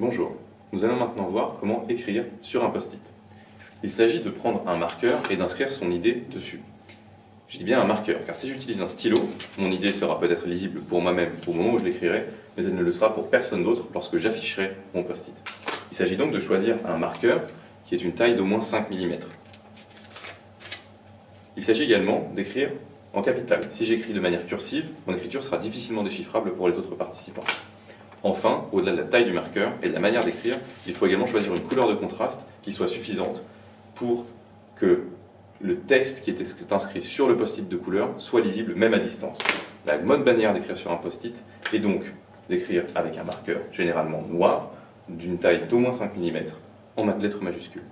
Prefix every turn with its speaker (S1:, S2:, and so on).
S1: Bonjour, nous allons maintenant voir comment écrire sur un post-it. Il s'agit de prendre un marqueur et d'inscrire son idée dessus. Je dis bien un marqueur, car si j'utilise un stylo, mon idée sera peut-être lisible pour moi-même au moment où je l'écrirai, mais elle ne le sera pour personne d'autre lorsque j'afficherai mon post-it. Il s'agit donc de choisir un marqueur qui est une taille d'au moins 5 mm. Il s'agit également d'écrire en capital. Si j'écris de manière cursive, mon écriture sera difficilement déchiffrable pour les autres participants. Enfin, au-delà de la taille du marqueur et de la manière d'écrire, il faut également choisir une couleur de contraste qui soit suffisante pour que le texte qui est inscrit sur le post-it de couleur soit lisible même à distance. La bonne manière d'écrire sur un post-it est donc d'écrire avec un marqueur, généralement noir, d'une taille d'au moins 5 mm, en lettres majuscules.